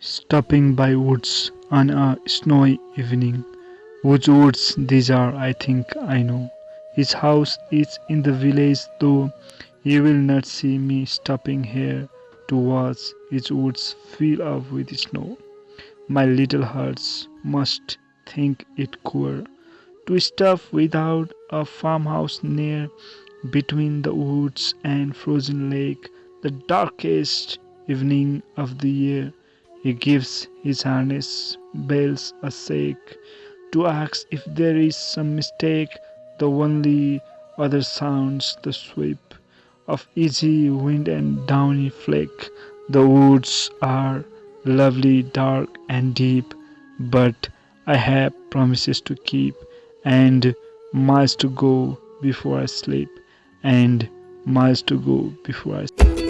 stopping by woods on a snowy evening. Whose woods these are, I think I know. His house is in the village, though you will not see me stopping here to watch his woods fill up with snow. My little hearts must think it queer to stop without a farmhouse near between the woods and frozen lake, the darkest evening of the year. He gives his harness bells a shake to ask if there is some mistake. The only other sounds the sweep of easy wind and downy flake. The woods are lovely, dark, and deep, but I have promises to keep and miles to go before I sleep, and miles to go before I sleep.